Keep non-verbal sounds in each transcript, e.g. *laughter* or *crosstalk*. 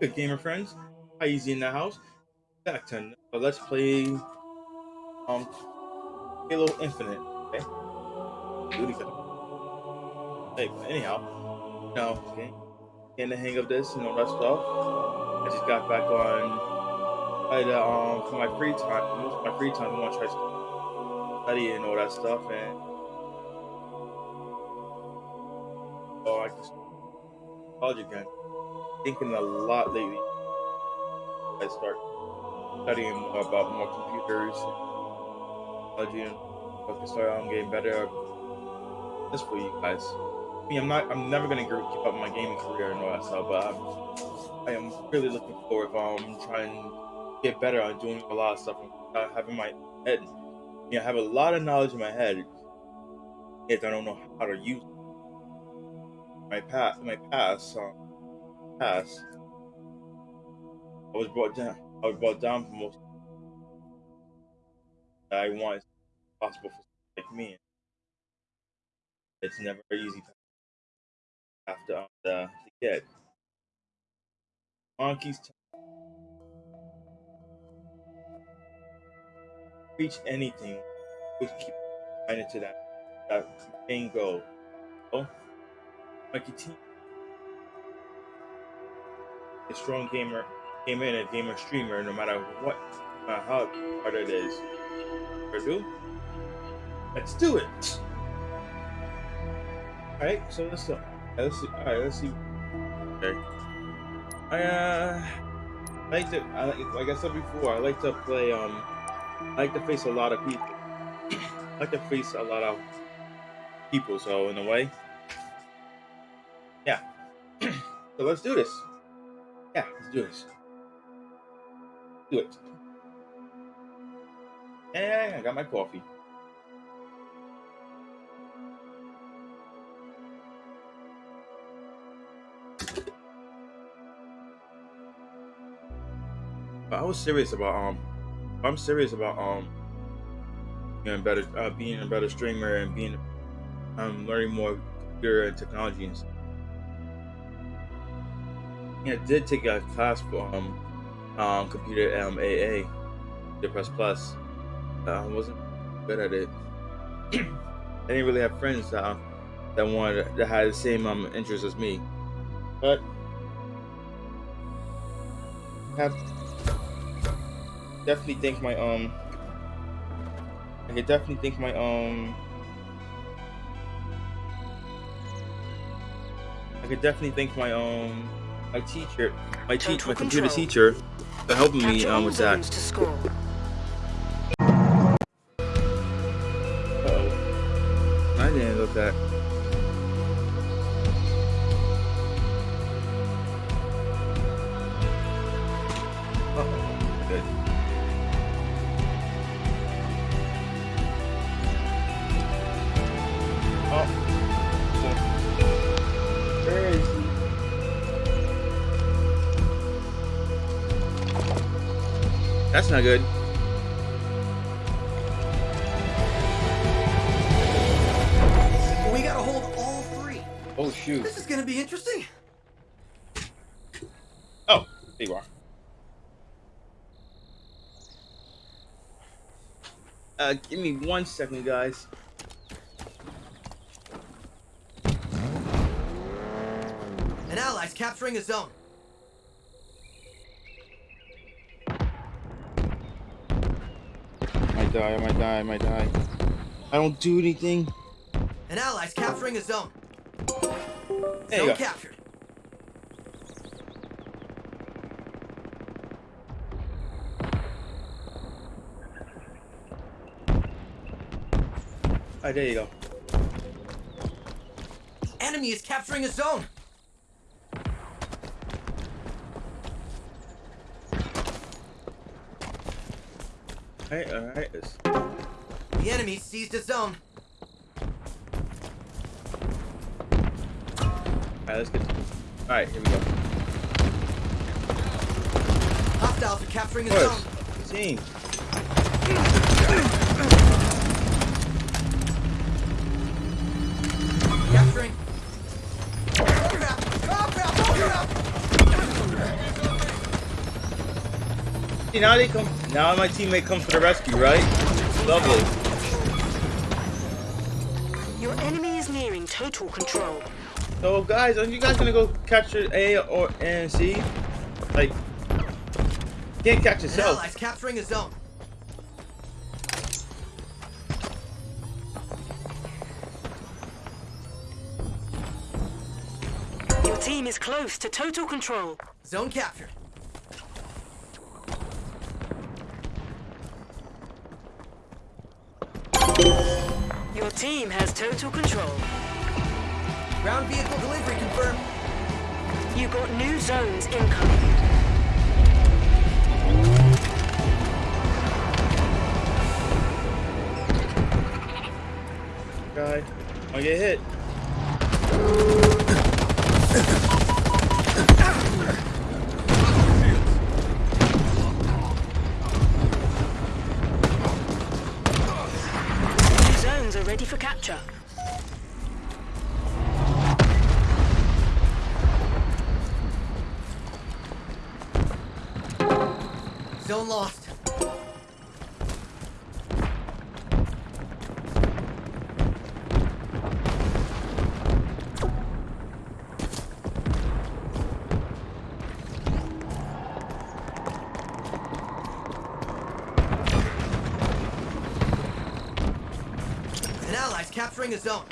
Good gamer friends, Hi Easy in the house. Back to uh, let's play um Halo Infinite. Okay. Hey, but anyhow, now okay, getting the hang of this and all that stuff. I just got back on. I um for my free time, most of my free time, I want to try study and all that stuff, and oh, I just college again. Thinking a lot lately. I start studying about more computers, technology, and start um, getting better. This for you guys. I mean, I'm not. I'm never gonna keep up my gaming career and all that stuff, but I'm, I am really looking forward to um, trying to get better on doing a lot of stuff and having my head. You know, I have a lot of knowledge in my head, yet I don't know how to use my past. My past. Um, past. I was brought down. I was brought down for most. I want as possible for like me. It's never easy after um, the, to get. Monkey's reach anything, we keep trying to that that main goal. Oh, Monkey team a strong gamer, gamer and a gamer streamer, no matter what, no matter how hard it is. do? Let's do it. All right, so let's go. Let's see. All right, let's see. Okay. I uh, like to. I like, like I said before, I like to play. Um, I like to face a lot of people. *coughs* I like to face a lot of people. So in a way, yeah. *coughs* so let's do this. Yeah, let's do this. Do it. Yeah, I got my coffee. But I was serious about um, I'm serious about um, being better, uh, being a better streamer and being, um, learning more computer and technology and stuff. I did take a class for um, um computer um AA, the plus plus. Uh, I wasn't good at it. *clears throat* I didn't really have friends that uh, that wanted that had the same um interests as me, but I have definitely think my um I could definitely think my um I could definitely think my um my teacher, my teacher, my computer teacher, for helping me um, with that. Good. We gotta hold all three. Oh shoot. This is gonna be interesting. Oh, there you are. Uh, give me one second, guys. An ally's capturing a zone. Die, I might die, I might die. I don't do anything. An ally's capturing a zone. There zone captured. Alright, there you go. Enemy is capturing a zone. Alright, alright. The enemy seized a zone. Alright, let's get. Alright, here we go. Hostiles are capturing a zone. Team. See, now they come. Now my teammate comes to the rescue, right? Lovely. Your enemy is nearing total control. So, guys, aren't you guys gonna go catch your A or and C? Like, can't catch yourself. ally's capturing a zone. Your team is close to total control. Zone captured. Team has total control. Ground vehicle delivery confirmed. You got new zones incoming. Guy, I get hit. Ally's capturing a zone.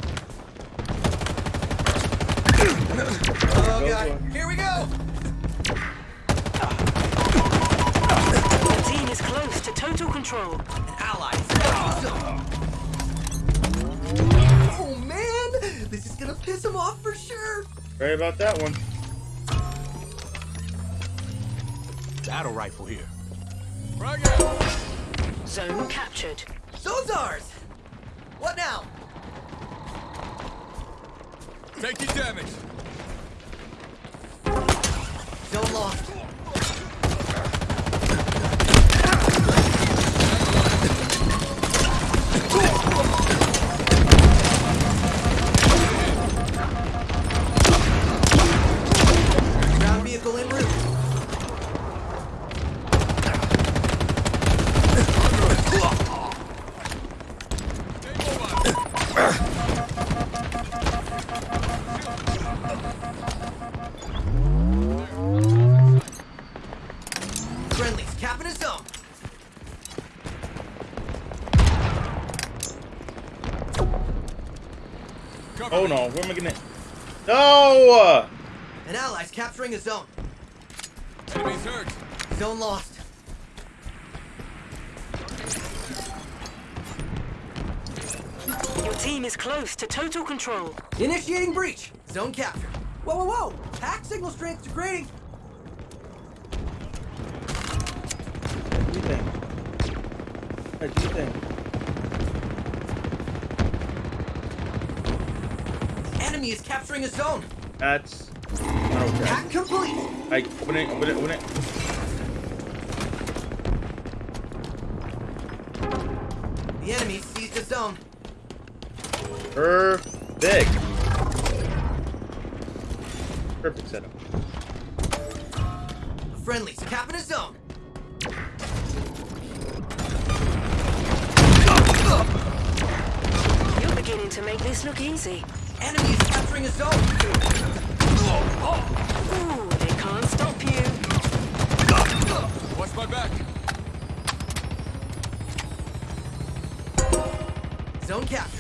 Oh god, here we go! Your team is close to total control. An ally's capturing a. Oh man, this is gonna piss him off for sure. Right about that one. Oh no, where am I gonna? No! An ally's capturing a zone. Enemies hurt. Zone lost. Your team is close to total control. Initiating breach. Zone captured. Whoa, whoa, whoa! Pack signal strength degrading. What do you think? What do you think? Enemy is capturing a zone. That's not okay. Pack complete. Like, open it, open it, open it. The enemy seized a zone. Perfect. Perfect setup. Friendlies capping a zone. You're beginning to make this look easy. Enemy is capturing a zone. Ooh, they can't stop you. Watch my back. Zone captured.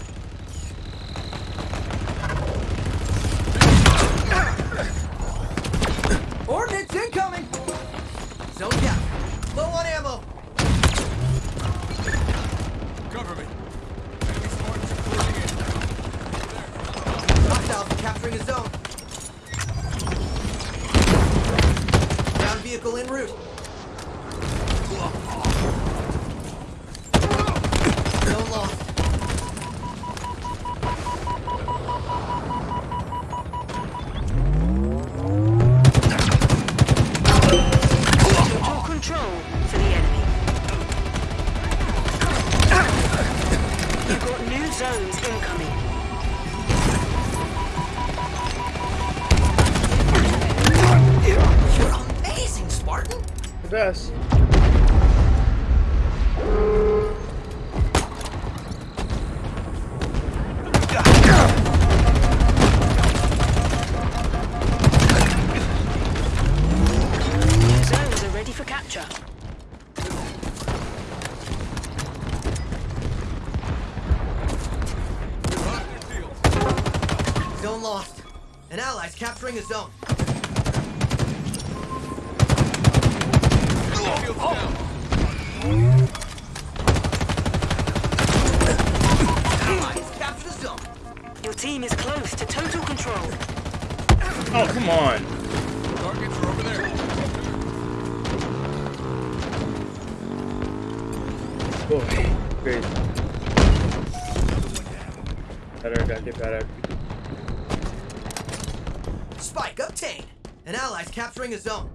Allies capturing a zone.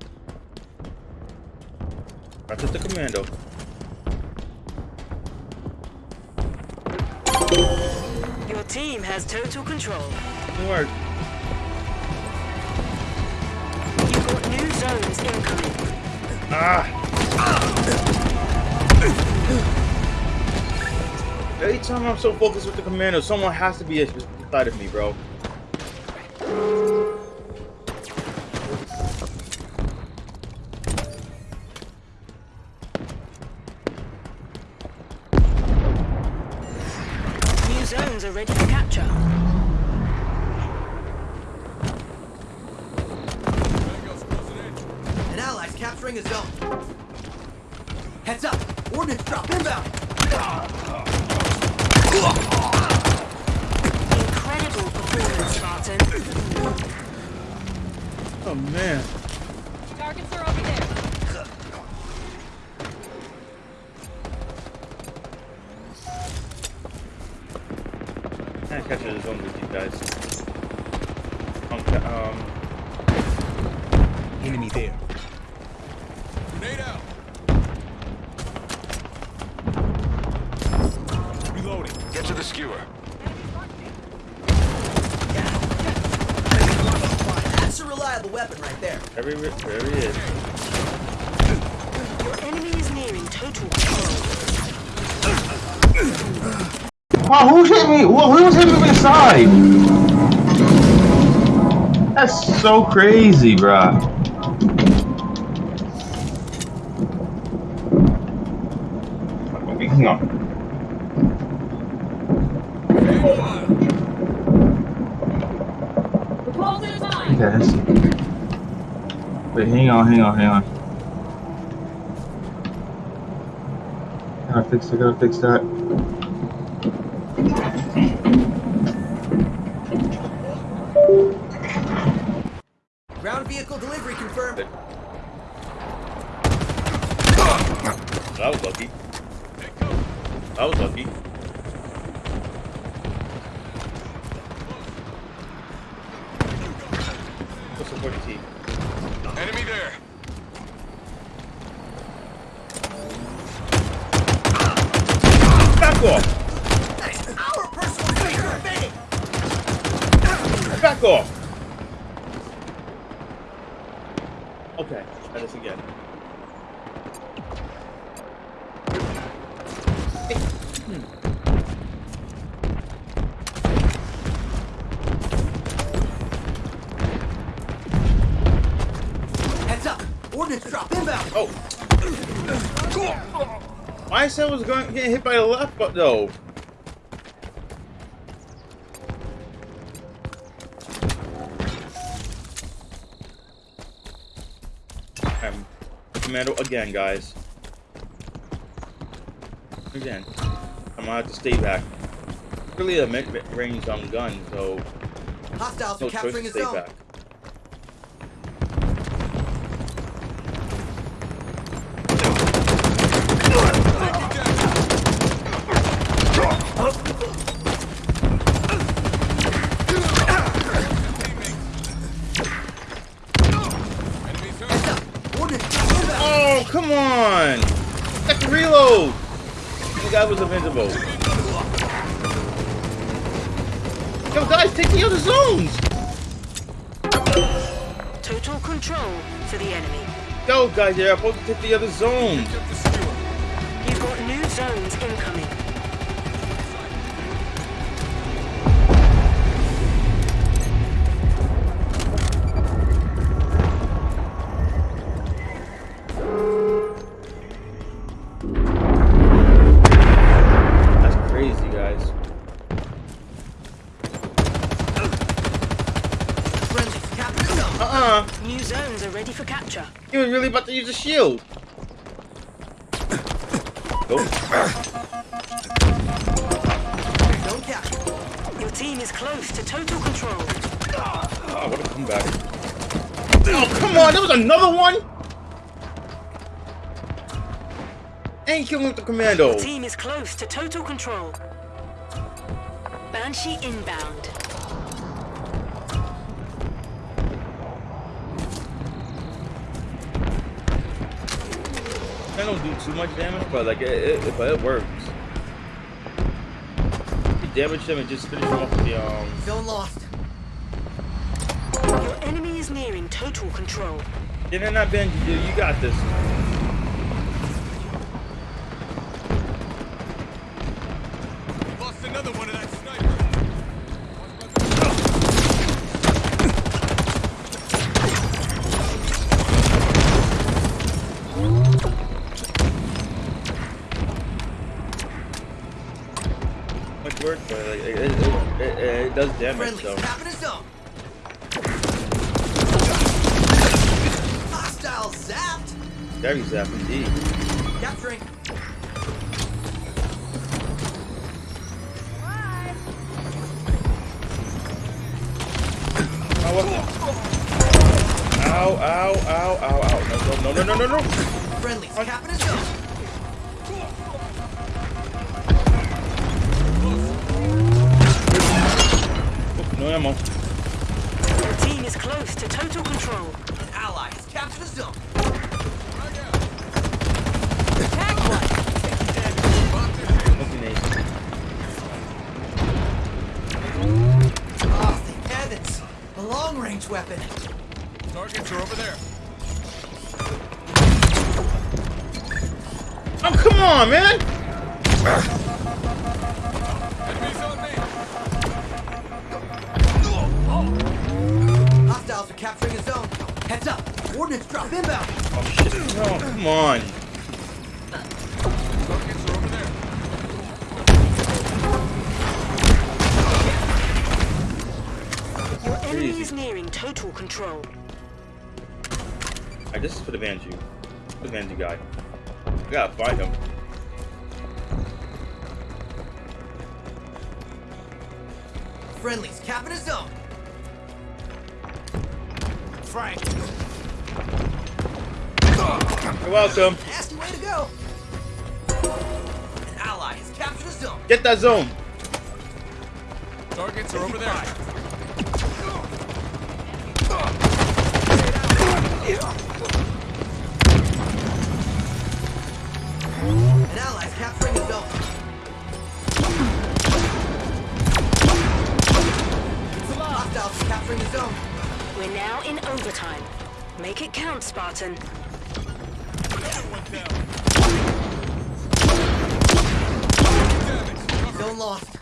That's just the commando. Your team has total control. Good work. You've got new zones incoming. Ah! Every time I'm so focused with the commando, someone has to be beside of me, bro. Zones are ready for capture. Tango's. An allies capturing a zone. Heads up. Ordnance drop inbound. Incredible performance, Spartan. Oh man. Wow, who's hit me? Who who's hit me from the side? That's so crazy, bruh. Hang on. We're closing in time. Okay. Wait, hang on, hang on, hang on. Gotta fix it, gotta fix that. Ground vehicle delivery confirmed. That was lucky. That was lucky. What's the 40 T? Enemy there. Back off! Our personal space invading. Back off! Okay, try this again. Heads up. Ordnance drop inbound. Oh! I said I was going getting hit by the left, but no. I'm commando again, guys. Again. I'm gonna have to stay back. Really a mid-range on gun, so Hostiles no choice capturing to stay zone. back. Guy was invincible. Yo, guys, take the other zones! Total control for the enemy. Go, guys, you're supposed to take the other zones. Uh-uh. are ready for capture. He was really about to use a shield. Nope. Zone captured. Your team is close to total control. Oh, what a comeback. Oh, come on. There was another one. Ain't killing with the commando. Your team is close to total control. Banshee inbound. Do too much damage, but like it, it, but it works. You damage them and just finish them off with the um. Zone lost. Your enemy is nearing total control. Yeah, they're not Benji, dude. You got this. Zap indeed. A long-range weapon. Targets are over there. Oh, come on, man. Enemies on. Hostiles are capturing a zone. Heads up. Ordnance drop inbound. Oh, shit. No, come on. Is nearing total control. Alright, this is for the Banshee. For the Banshee guy. I gotta find him. Friendlies capping a zone. Frank. You're welcome. Nasty way to go. An ally has captured a zone. Get that zone. Targets are over there. We're now in overtime. Make it count, Spartan. One down. Damage. Zone lost.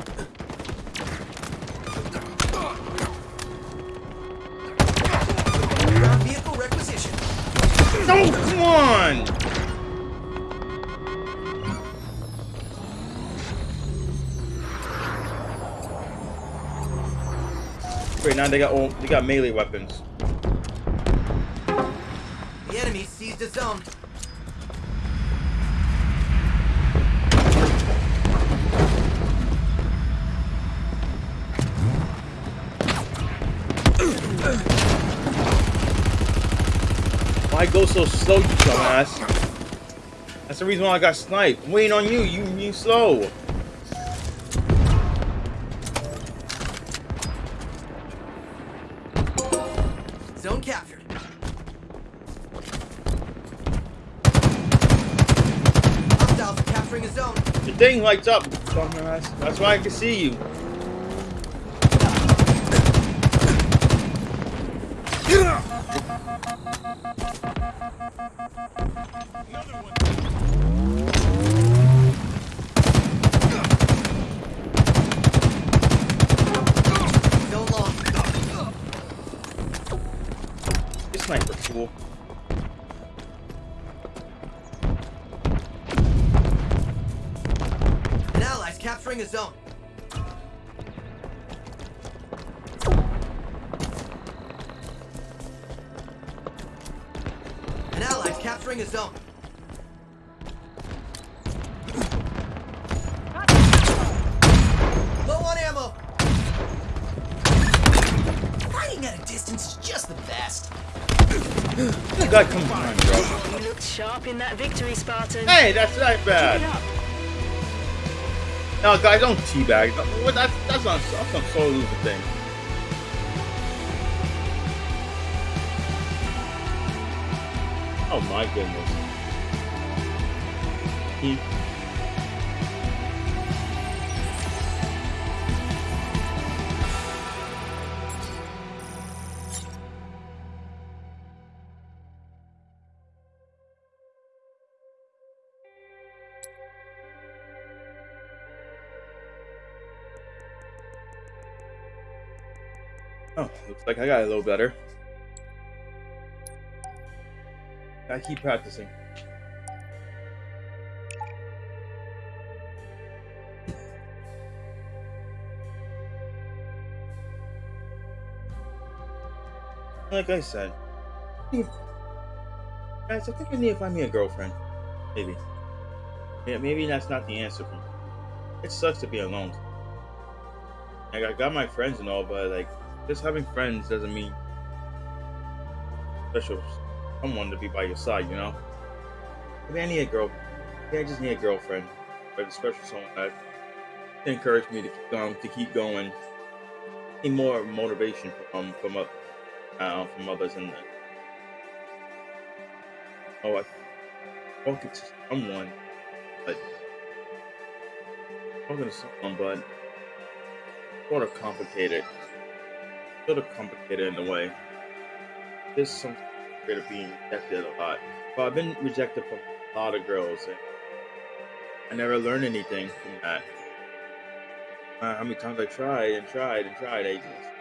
Now they got all, they got melee weapons. The enemy seized a zone. Why go so slow, you dumbass? That's the reason why I got sniped. Waiting on you. You you slow. Thing lights up. That's why I can see you. Hey, that's not bad. No, guys, don't teabag. That's that's not that's not solo losing thing. Oh my goodness. Oh, looks like I got a little better. I keep practicing. Like I said, guys, I think I need to find me a girlfriend. Maybe. Yeah, maybe that's not the answer for me. It sucks to be alone. Like I got my friends and all, but like just having friends doesn't mean special someone to be by your side, you know? Maybe I need a girl. Maybe I just need a girlfriend, but a special someone that to encourage me to keep going, to keep going. Need more motivation from from up, uh, from others, and oh, I talking to someone, but talking to someone, but sort of complicated, sort of complicated in a way. There's some afraid of being rejected a lot. But I've been rejected from a lot of girls, and I never learned anything from that. Uh, how many times I tried and tried and tried, just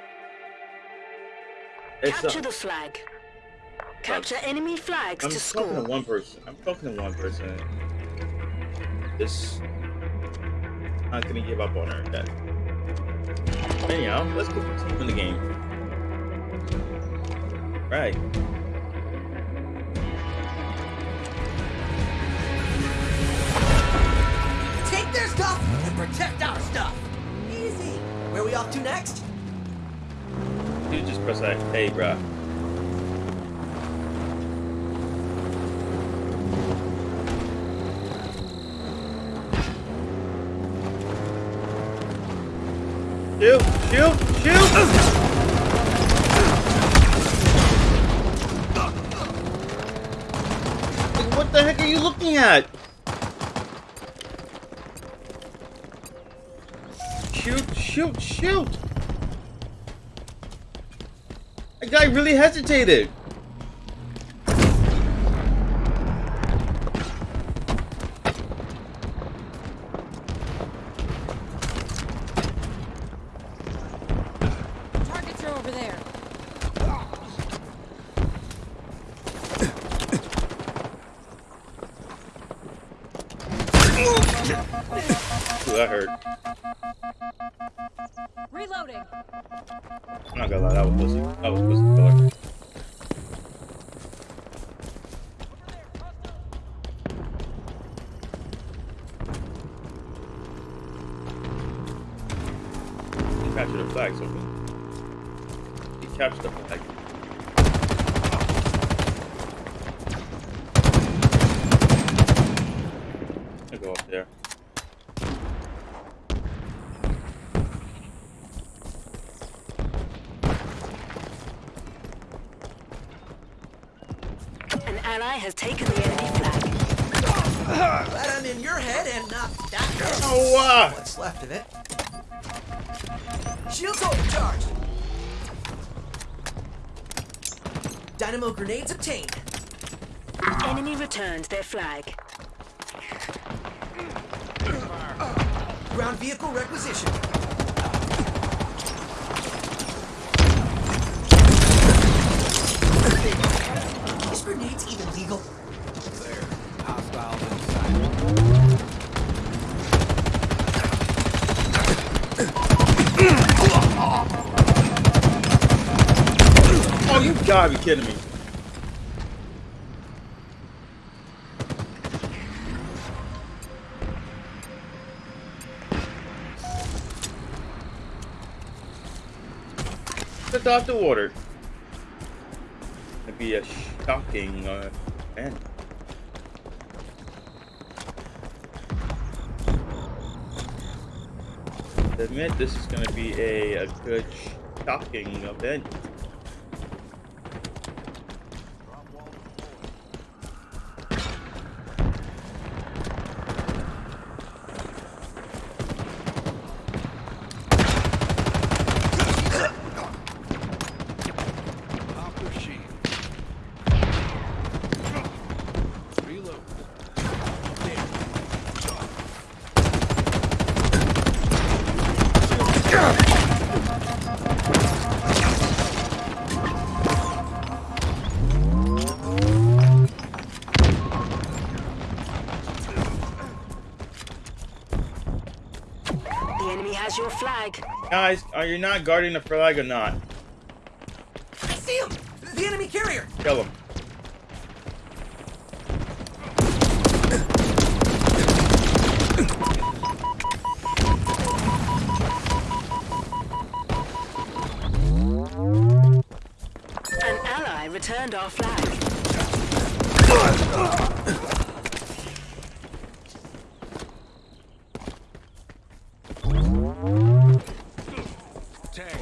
it's Capture uh, the flag. Capture enemy flags I'm to talking score. to one person. I'm talking to one person. This I'm not gonna give up on her yet. Anyhow, let's go continue in the game. Right. Take their stuff and protect our stuff. Easy. Where are we off to next? Dude, just press that. Hey, bruh. Shoot! Shoot! What the heck are you looking at? Shoot! Shoot! Shoot! That guy really hesitated. Ground vehicle requisition. Is grenades even legal? There. Hostiles inside. Oh, you gotta be kidding me. Jumped off the water. It'd be a shocking uh, event. To admit this is going to be a, a good shocking event. Guys, are you not guarding the flag or not? I see him! The enemy carrier! Kill him. An ally returned our flag. Tag.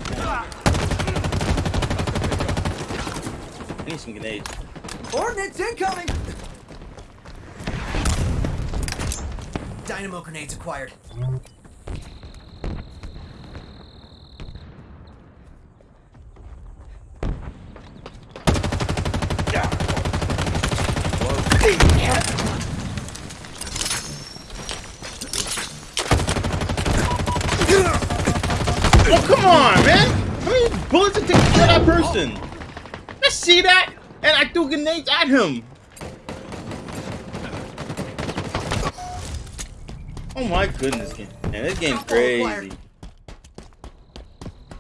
I need some grenades. Ordnance incoming! Dynamo grenades acquired. Oh, come on, man! How many bullets it take to kill that person? I see that, and I threw grenades at him. Oh my goodness, man, this game's Drop all acquired. crazy.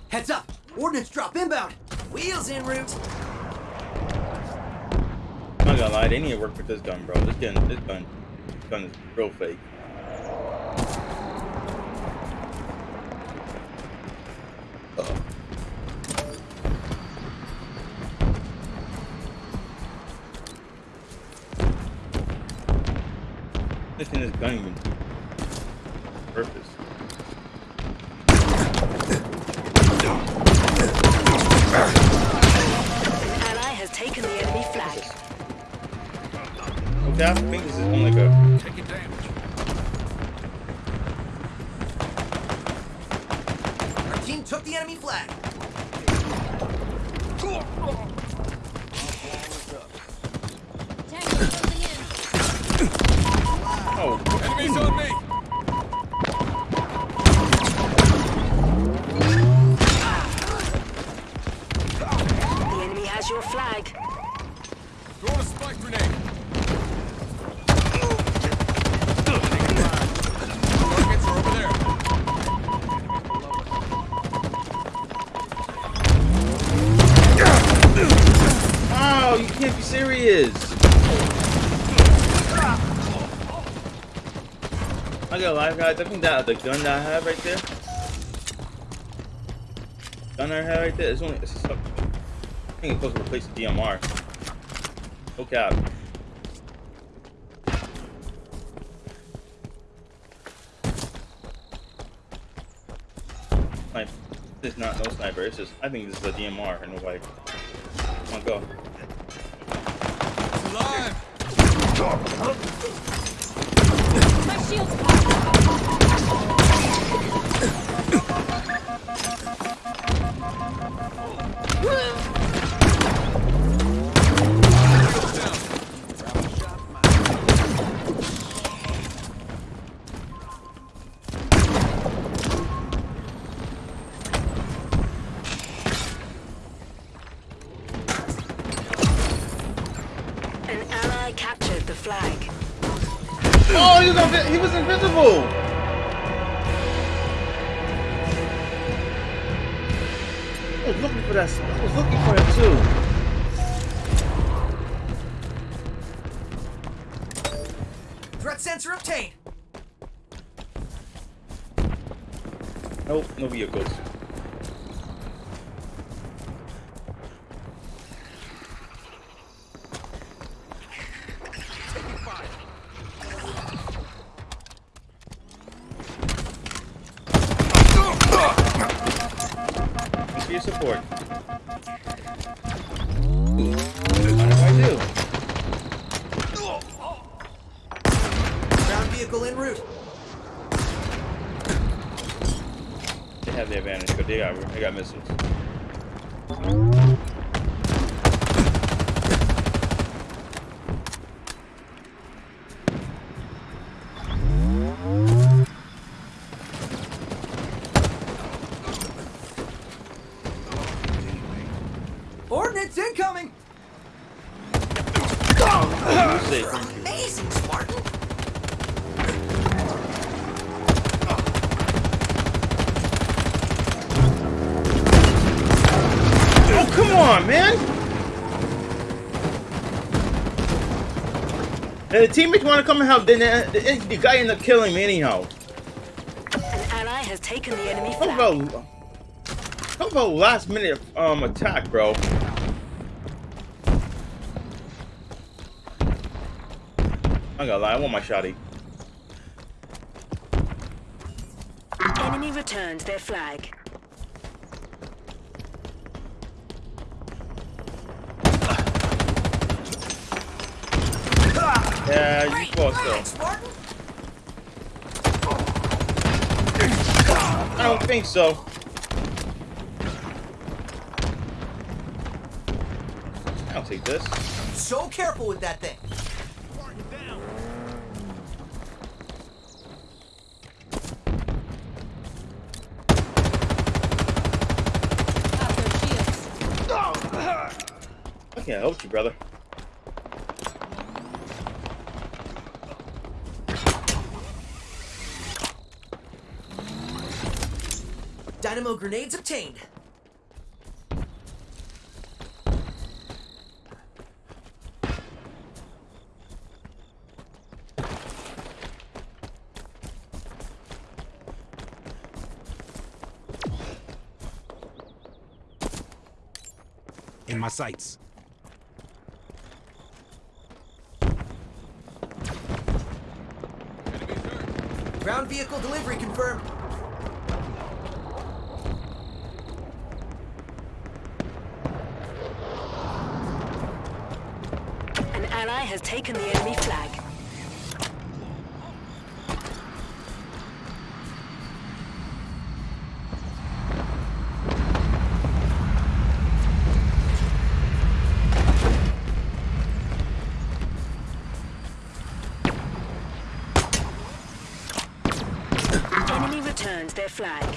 Heads up! Ordnance drop inbound! Wheels in route! I'm not gonna lie, they need to work with this gun, bro. This gun, this gun, this gun is real fake. Flag. Throwing a spike grenade. Oh, you can't be serious. I got live guys. I think that the gun that I have right there, gun I have right there, it's only it's think it's supposed to replace the DMR. No cap. Sniper. This is not no sniper. It's just I think this is a DMR and no way. Come on, go. It's alive. My shield's was support. What do I do? Ground vehicle en route. They have the advantage, but they got they got missiles. Teammates want to come and help, then the, the, the guy ended up killing me anyhow. An ally has taken the enemy How flag. about how about last minute um attack, bro? I gotta lie, I want my shotty. Enemy returned their flag. Yeah, you close though. I don't think so. I'll take this. So careful with that thing. Pop those. I can't help you, brother. Dynamo grenades obtained. In my sights. Ground vehicle delivery confirmed. An ally has taken the enemy flag. Enemy returns their flag.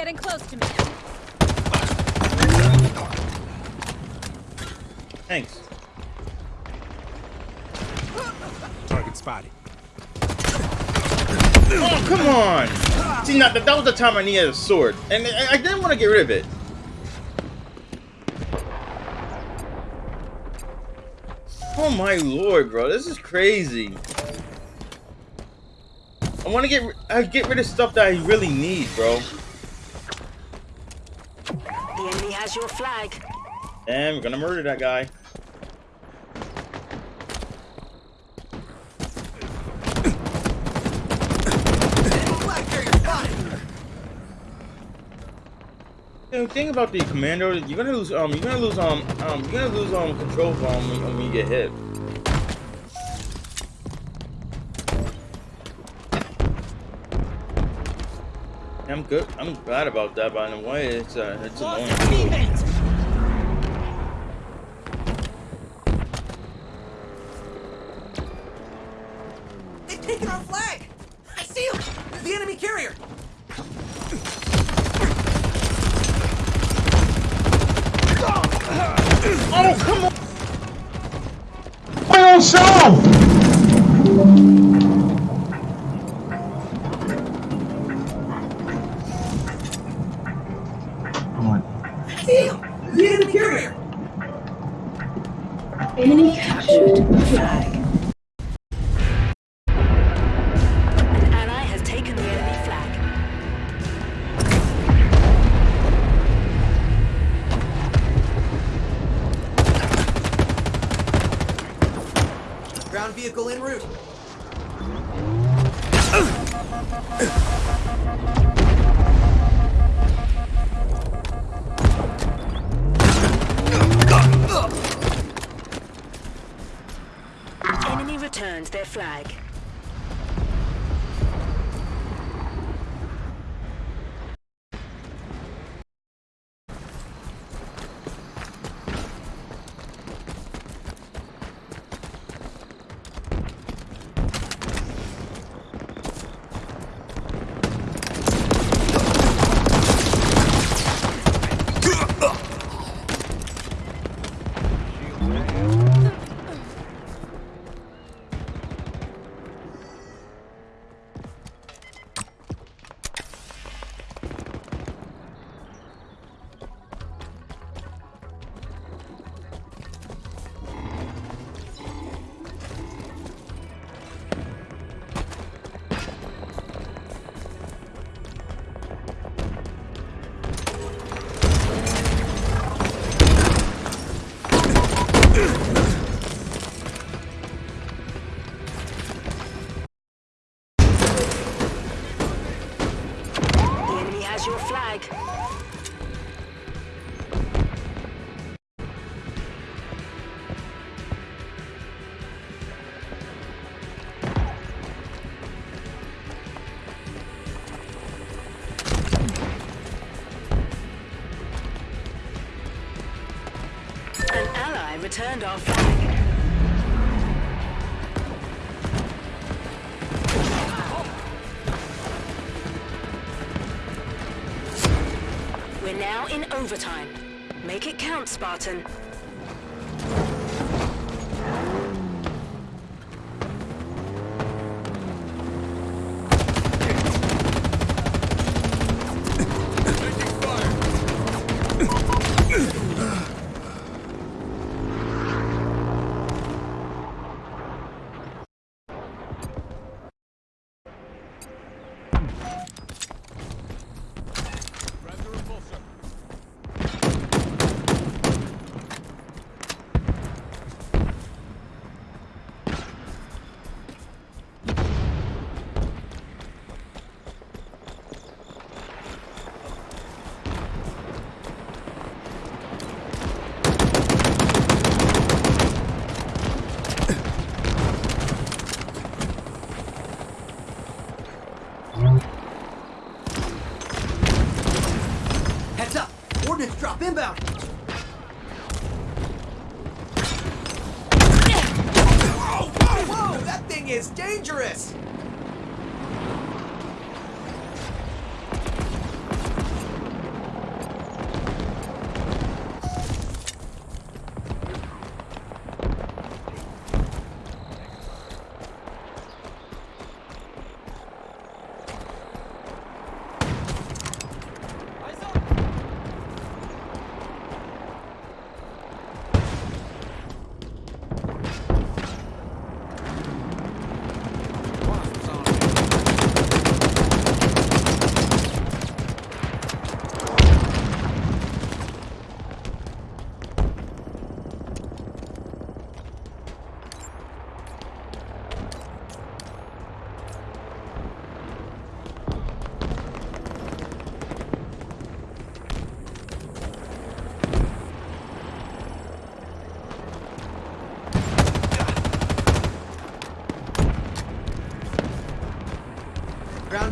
Getting close to me. Thanks. Target spotted. Oh, come on! See, now, that, that was the time I needed a sword. And I, I didn't want to get rid of it. Oh my lord, bro. This is crazy. I want to get I get rid of stuff that I really need, bro. The enemy has your flag. And we're gonna murder that guy. Know, think about the commando. You're gonna lose. Um, you're gonna lose. Um, um, you're gonna lose. Um, control um, when, when you get hit. I'm good. I'm glad about that, but in a way, it's uh, it's annoying. In overtime. Make it count, Spartan.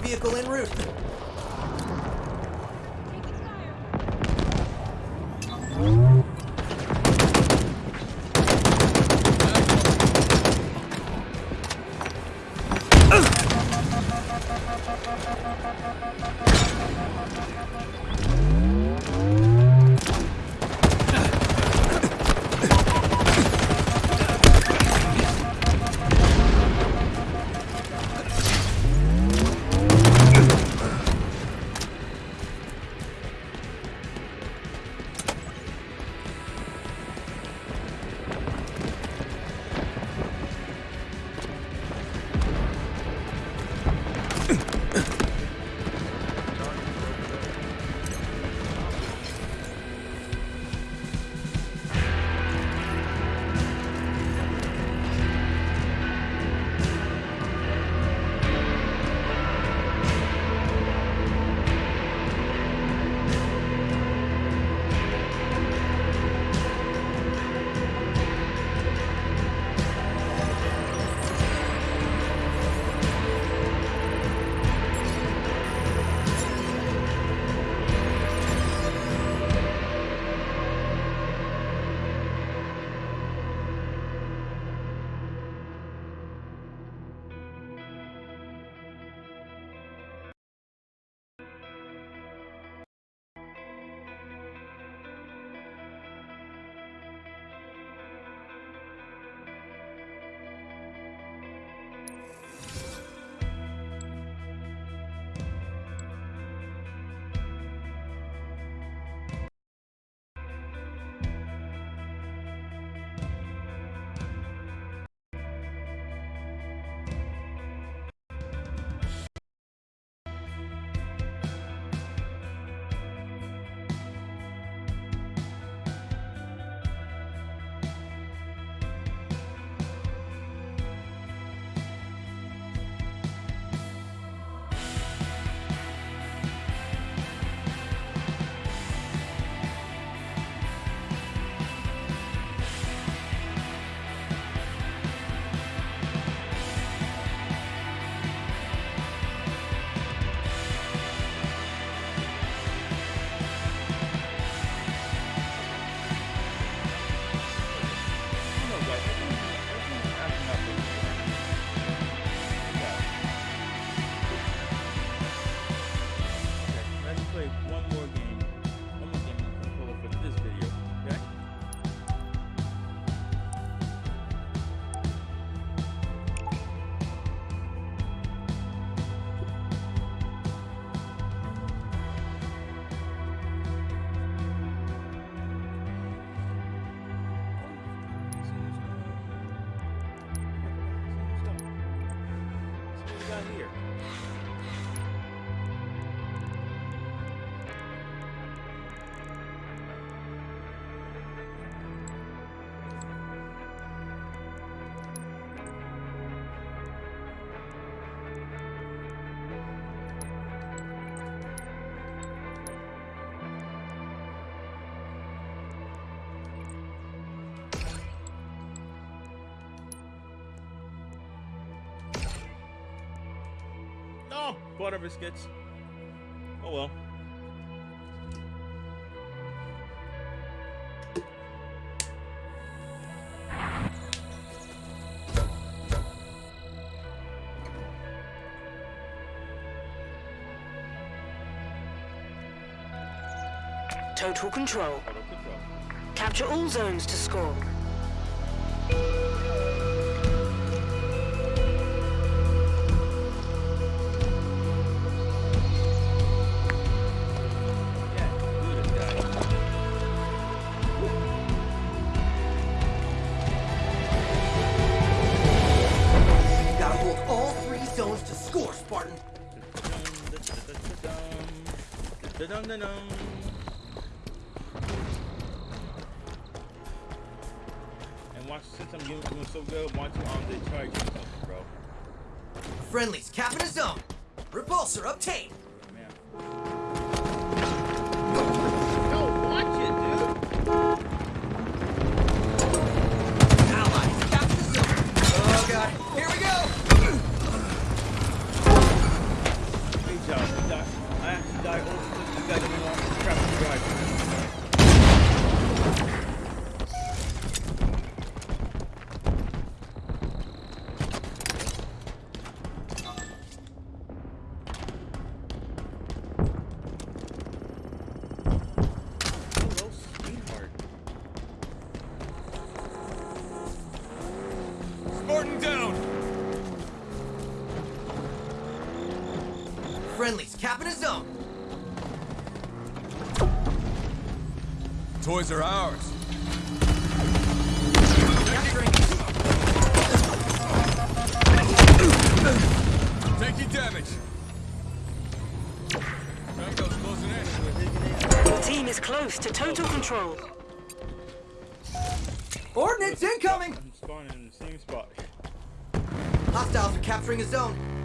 Vehicle en route. Butter biscuits. Oh well. Total control. Auto control. Capture all zones to score. Dun-dun-dun-dun. And watch, since I'm doing, doing so good, watch on the charge bro. Friendlies capping a zone. Repulsor obtained. Toys are ours. Taking damage. Tango's closing in. Your team is close to total control. Ordnance incoming. I'm spawning in the same spot. Hostiles are capturing a zone.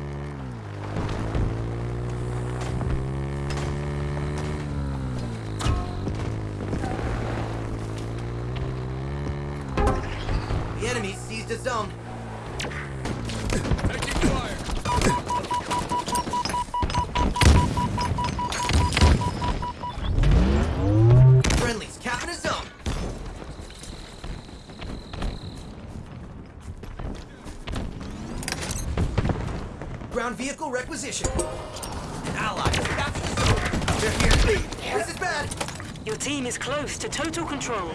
Seized a zone. A zone. Ground vehicle requisition. Allies capture the zone. They're here. This is bad. Your team is close to total control.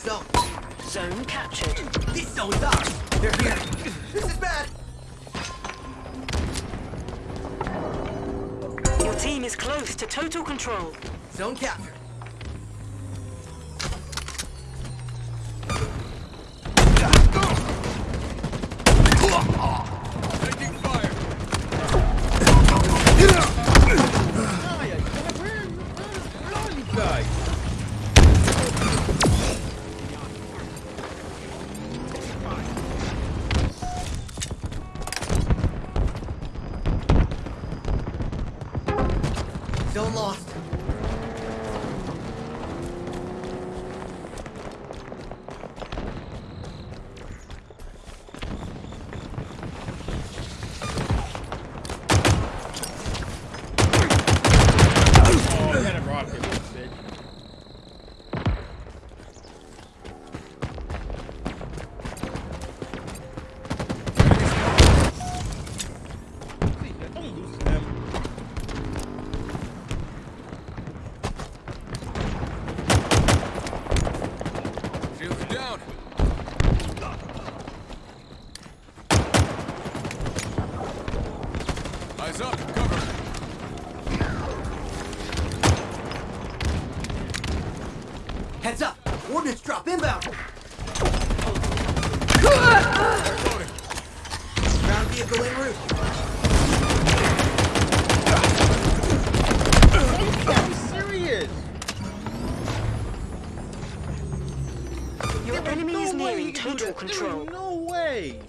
zone. Zone captured. This zone's ours. They're here. This is bad. Your team is close to total control. Zone captured. No way!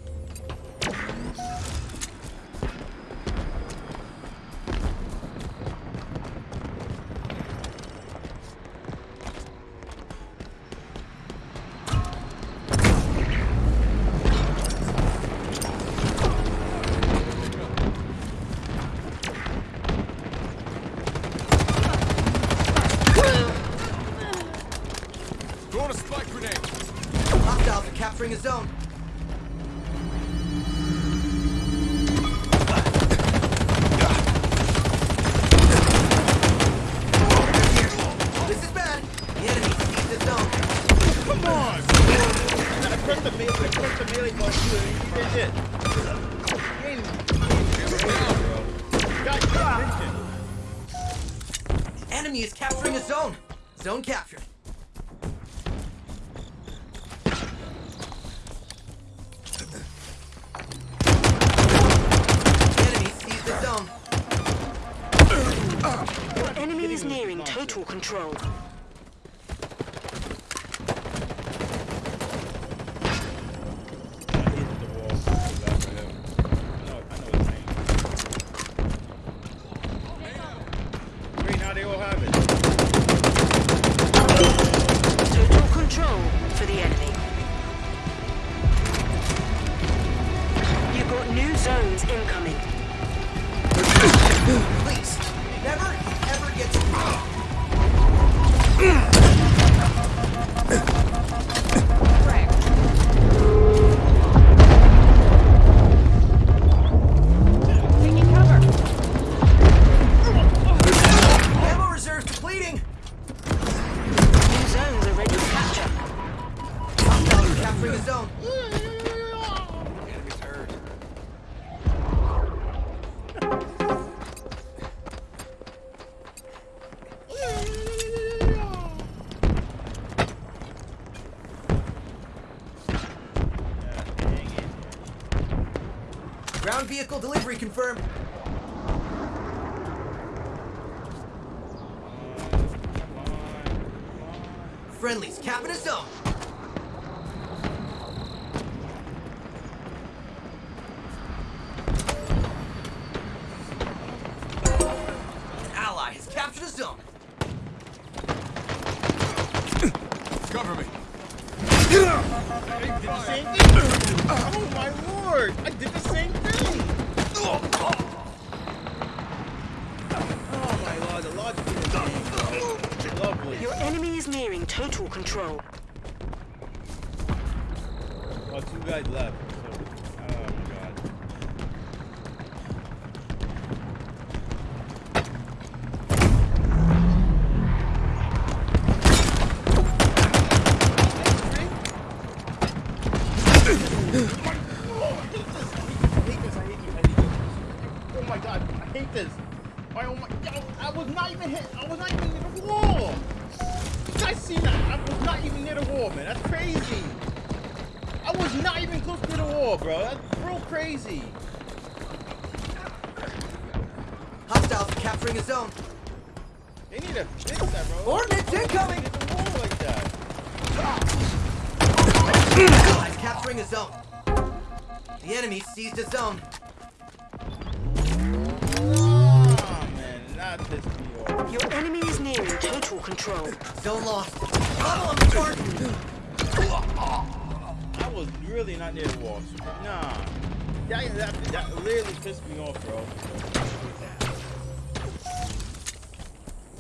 zone. Ground vehicle delivery confirmed. Friendlies capping a zone. Your enemy is nearing total control. Zone lost. Follow him, Spartan! I was really not near the wall. Nah. That, that, that literally pissed me off, bro.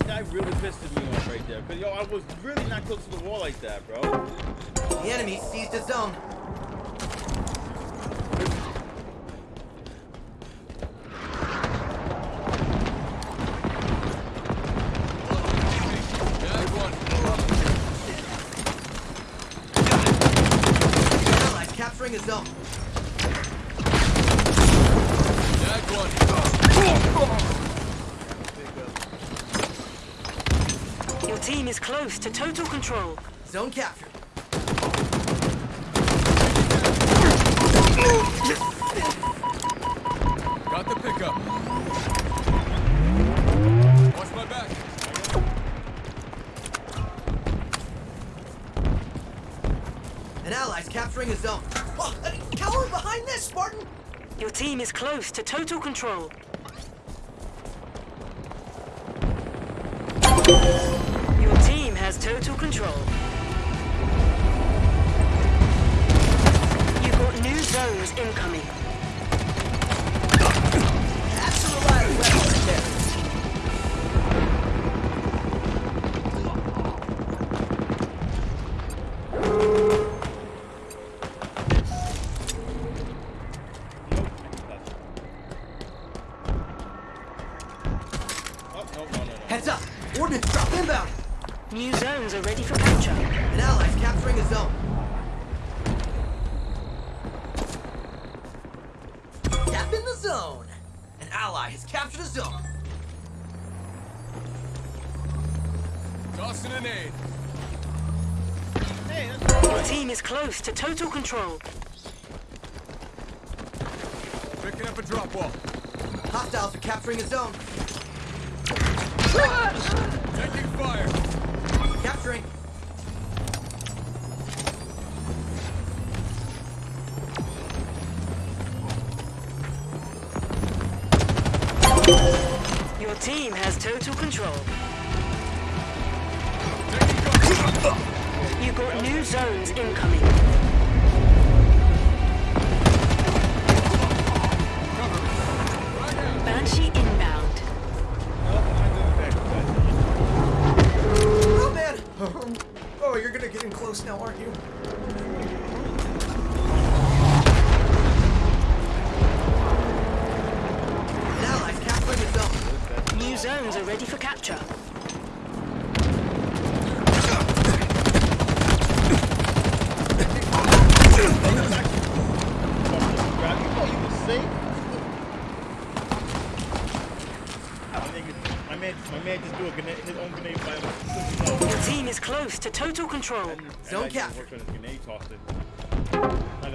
That really pissed me off right there. Cause yo, I was really not close to the wall like that, bro. The enemy seized a zone. Jag one. Allies capturing a zone. Jag one. Your team is close to total control. Zone captured. Got the pickup. Watch my back. An ally's capturing a zone. Oh, cower behind this, Spartan! Your team is close to total control. In the zone! An ally has captured a zone. Tossing an aid. Hey, that's Your team is close to total control. Picking up a drop wall. Hostiles are capturing a zone. Taking fire. Capturing. Team has total control. You've got new zones incoming. Banshee inbound. Oh *laughs* man! Oh, you're gonna get in close now, aren't you? An ally's capturing a zone. New zones are ready for capture. Grab you thought you was safe? My nigga- My man, my man just do a grenade, his own grenade by himself. Your team is close to total control. Zone And I captured. worked on his grenade tossing. Not gonna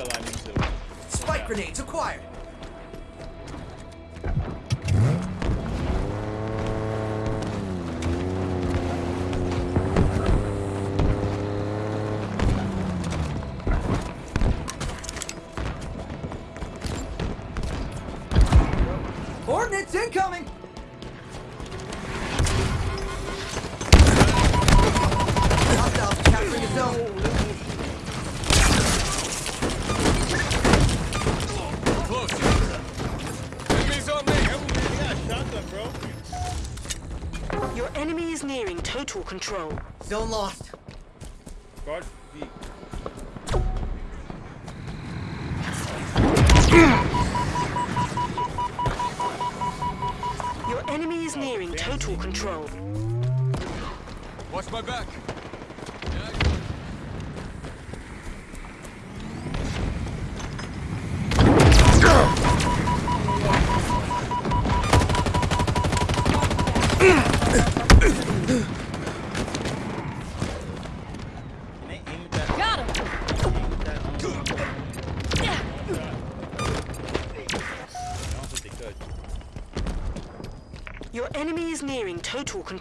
lie, me too. Spike grenades acquired. Total control. Zone lost. Guard V. Your enemy is nearing total control. Watch my back.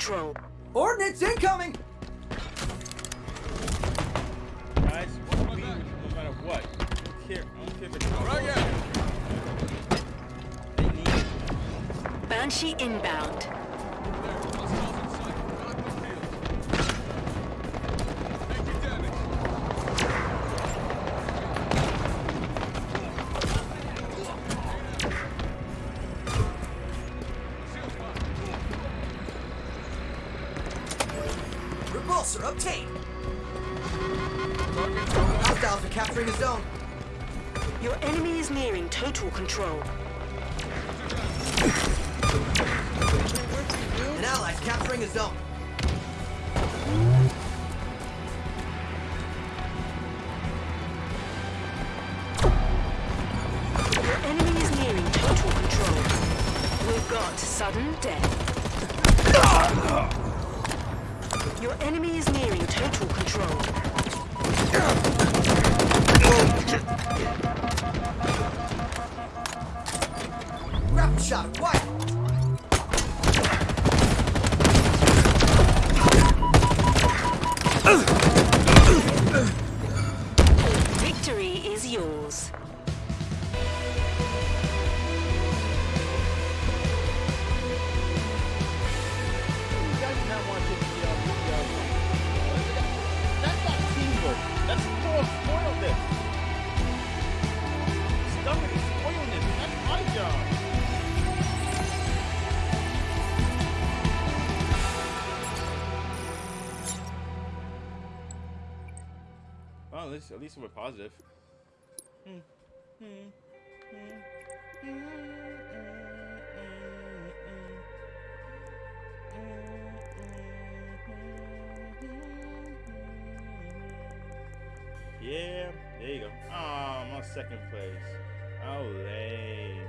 Control. Ordnance incoming! Enemy is nearing total control. Grapple shot. Victory Well, at least, at positive. Yeah, there you go. Oh, I'm on second place. Oh, lame.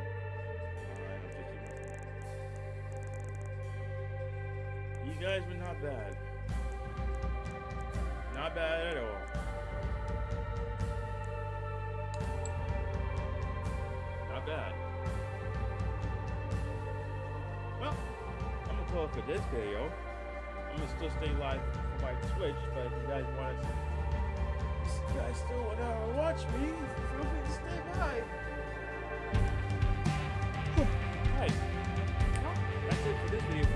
You guys were not bad. This video. I'm gonna still stay live for my Twitch, but if you guys want to you guys still want to watch me, feel free to stay by. Hey, well, that's it for this video